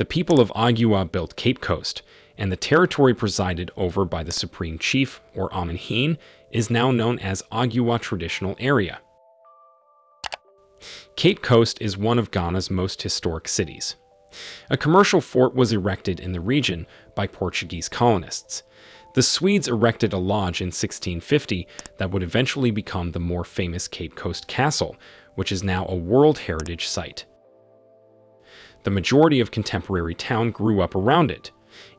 The people of Oguaa built Cape Coast, and the territory presided over by the Supreme Chief, or Omanhene, is now known as Oguaa Traditional Area. Cape Coast is one of Ghana's most historic cities. A commercial fort was erected in the region by Portuguese colonists. The Swedes erected a lodge in 1650 that would eventually become the more famous Cape Coast Castle, which is now a World Heritage Site. The majority of contemporary town grew up around it.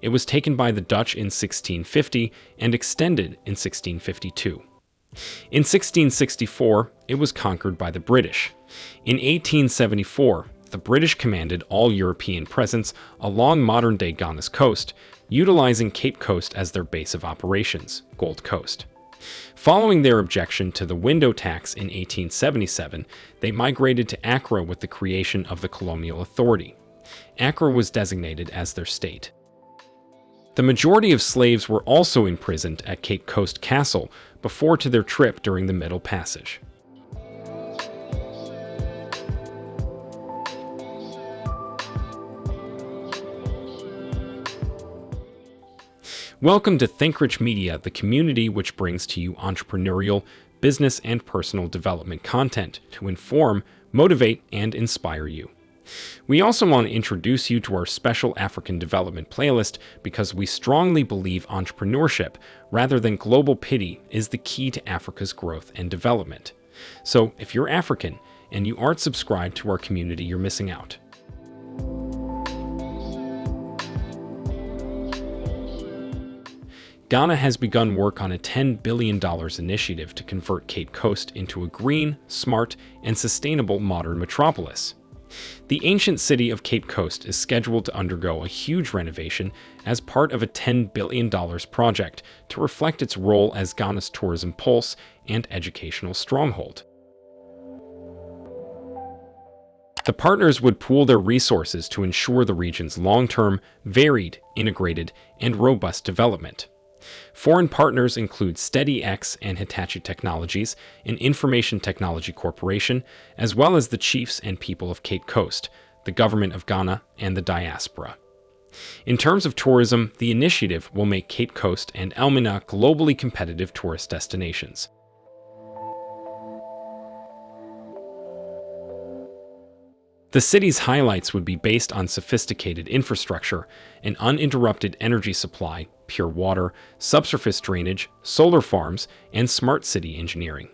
It was taken by the Dutch in 1650 and extended in 1652. In 1664, it was conquered by the British. In 1874, the British commanded all European presence along modern-day Ghana's coast, utilizing Cape Coast as their base of operations, Gold Coast. Following their objection to the window tax in 1877, they migrated to Accra with the creation of the Colonial Authority. Accra was designated as their state. The majority of slaves were also imprisoned at Cape Coast Castle before to their trip during the Middle Passage. Welcome to ThinkRich Media, the community which brings to you entrepreneurial, business, and personal development content to inform, motivate, and inspire you. We also want to introduce you to our special African development playlist because we strongly believe entrepreneurship, rather than global pity, is the key to Africa's growth and development. So if you're African and you aren't subscribed to our community, you're missing out. Ghana has begun work on a $10 billion initiative to convert Cape Coast into a green, smart, and sustainable modern metropolis. The ancient city of Cape Coast is scheduled to undergo a huge renovation as part of a $10 billion project to reflect its role as Ghana's tourism pulse and educational stronghold. The partners would pool their resources to ensure the region's long-term, varied, integrated, and robust development. Foreign partners include SteadyX and Hitachi Technologies, an information technology corporation, as well as the chiefs and people of Cape Coast, the government of Ghana, and the diaspora. In terms of tourism, the initiative will make Cape Coast and Elmina globally competitive tourist destinations. The city's highlights would be based on sophisticated infrastructure, an uninterrupted energy supply, pure water, subsurface drainage, solar farms, and smart city engineering.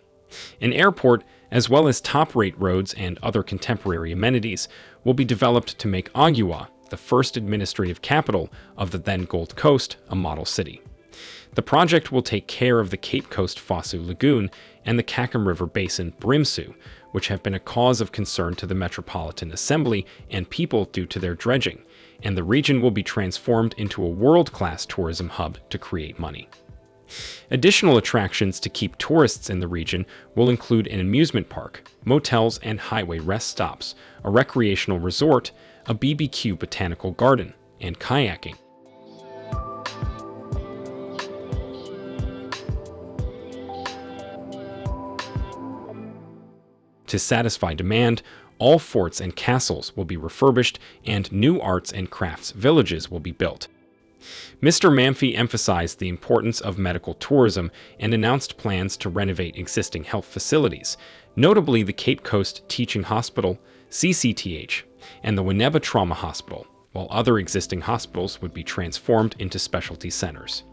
An airport, as well as top-rate roads and other contemporary amenities, will be developed to make Oguaa, the first administrative capital of the then Gold Coast, a model city. The project will take care of the Cape Coast Fosu Lagoon and the Kakum River Basin Brimsu, which have been a cause of concern to the Metropolitan Assembly and people due to their dredging, and the region will be transformed into a world-class tourism hub to create money. Additional attractions to keep tourists in the region will include an amusement park, motels and highway rest stops, a recreational resort, a BBQ botanical garden, and kayaking. To satisfy demand, all forts and castles will be refurbished and new arts and crafts villages will be built. Mr. Mamfi emphasized the importance of medical tourism and announced plans to renovate existing health facilities, notably the Cape Coast Teaching Hospital, CCTH, and the Winneba Trauma Hospital, while other existing hospitals would be transformed into specialty centers.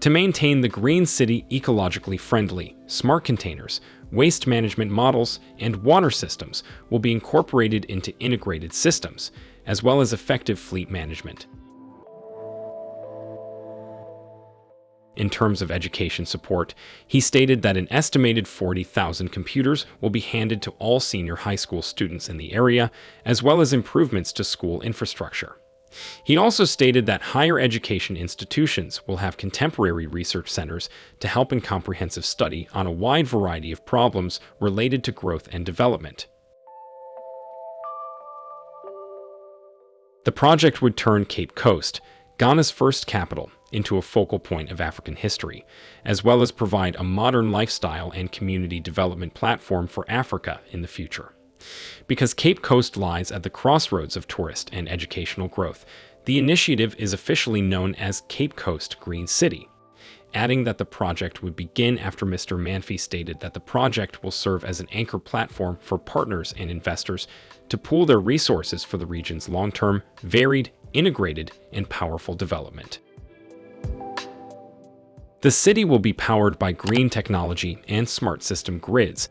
To maintain the green city ecologically friendly, smart containers, waste management models, and water systems will be incorporated into integrated systems, as well as effective fleet management. In terms of education support, he stated that an estimated 40,000 computers will be handed to all senior high school students in the area, as well as improvements to school infrastructure. He also stated that higher education institutions will have contemporary research centers to help in comprehensive study on a wide variety of problems related to growth and development. The project would turn Cape Coast, Ghana's first capital, into a focal point of African history, as well as provide a modern lifestyle and community development platform for Africa in the future. Because Cape Coast lies at the crossroads of tourist and educational growth, the initiative is officially known as Cape Coast Green City, adding that the project would begin after Mr. Manfie stated that the project will serve as an anchor platform for partners and investors to pool their resources for the region's long-term, varied, integrated, and powerful development. The city will be powered by green technology and smart system grids.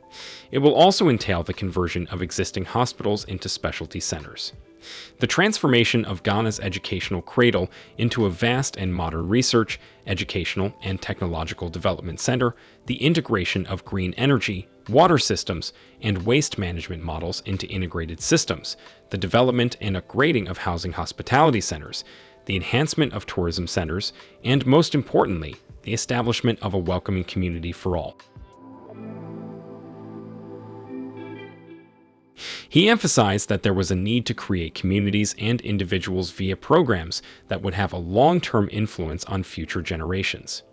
It will also entail the conversion of existing hospitals into specialty centers. The transformation of Ghana's educational cradle into a vast and modern research, educational, and technological development center, the integration of green energy, water systems, and waste management models into integrated systems, the development and upgrading of housing hospitality centers, the enhancement of tourism centers, and most importantly, the establishment of a welcoming community for all. He emphasized that there was a need to create communities and individuals via programs that would have a long-term influence on future generations.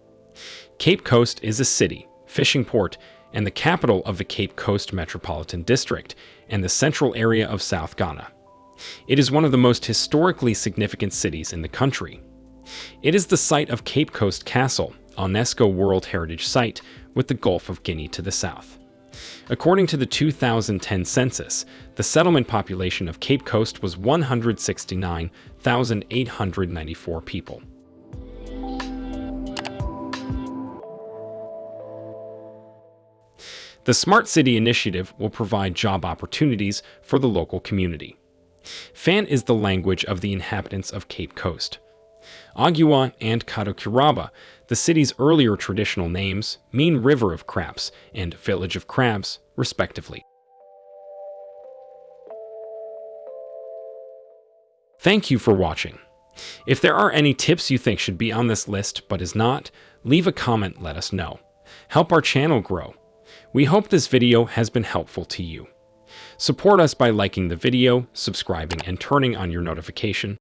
Cape Coast is a city, fishing port, and the capital of the Cape Coast Metropolitan District and the central area of South Ghana. It is one of the most historically significant cities in the country. It is the site of Cape Coast Castle, UNESCO World Heritage Site with the Gulf of Guinea to the south. According to the 2010 census, the settlement population of Cape Coast was 169,894 people. The Smart City Initiative will provide job opportunities for the local community. Fan is the language of the inhabitants of Cape Coast. Oguaa and Kotokuraba, the city's earlier traditional names, mean River of Crabs and Village of Crabs, respectively. Thank you for watching. If there are any tips you think should be on this list but is not, leave a comment let us know. Help our channel grow. We hope this video has been helpful to you. Support us by liking the video, subscribing, and turning on your notification.